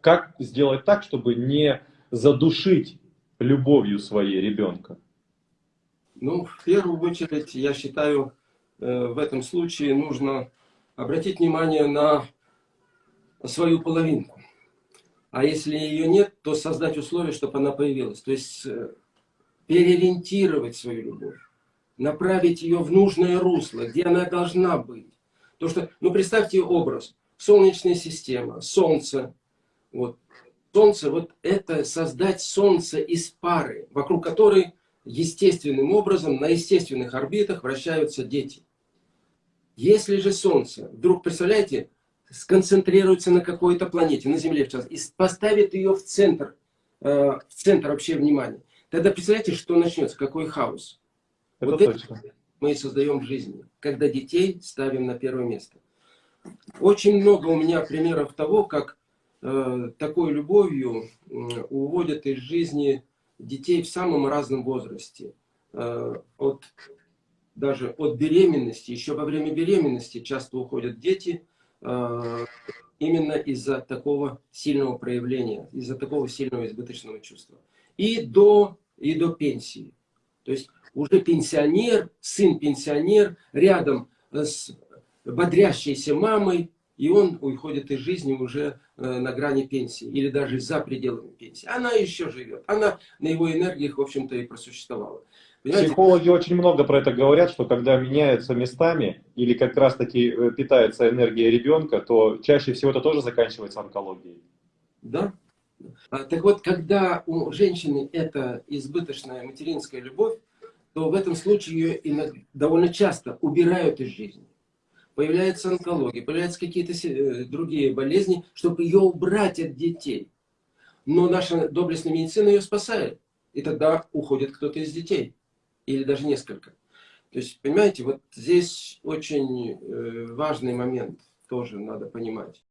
Как сделать так, чтобы не задушить любовью своей ребенка? Ну, в первую очередь, я считаю, э, в этом случае нужно обратить внимание на свою половинку. А если ее нет, то создать условия, чтобы она появилась. То есть э, переориентировать свою любовь, направить ее в нужное русло, где она должна быть. То что, ну представьте образ, Солнечная система, Солнце. Вот. Солнце, вот это создать Солнце из пары, вокруг которой естественным образом на естественных орбитах вращаются дети. Если же Солнце, вдруг, представляете, сконцентрируется на какой-то планете, на Земле в частности, и поставит ее в центр, э, в центр вообще внимания, тогда представляете, что начнется, какой хаос. Это вот точно. это мы и создаем в жизни, когда детей ставим на первое место. Очень много у меня примеров того, как такой любовью э, уводят из жизни детей в самом разном возрасте. Э, от, даже от беременности, еще во время беременности часто уходят дети, э, именно из-за такого сильного проявления, из-за такого сильного избыточного чувства. И до, и до пенсии. То есть уже пенсионер, сын пенсионер, рядом с бодрящейся мамой, и он уходит из жизни уже э, на грани пенсии, или даже за пределами пенсии. Она еще живет, она на его энергиях, в общем-то, и просуществовала. Понимаете? Психологи очень много про это говорят, что когда меняются местами, или как раз-таки э, питается энергия ребенка, то чаще всего это тоже заканчивается онкологией. Да. А, так вот, когда у женщины это избыточная материнская любовь, то в этом случае ее довольно часто убирают из жизни появляется онкология, появляются какие-то э, другие болезни, чтобы ее убрать от детей. Но наша доблестная медицина ее спасает. И тогда уходит кто-то из детей. Или даже несколько. То есть, понимаете, вот здесь очень э, важный момент тоже надо понимать.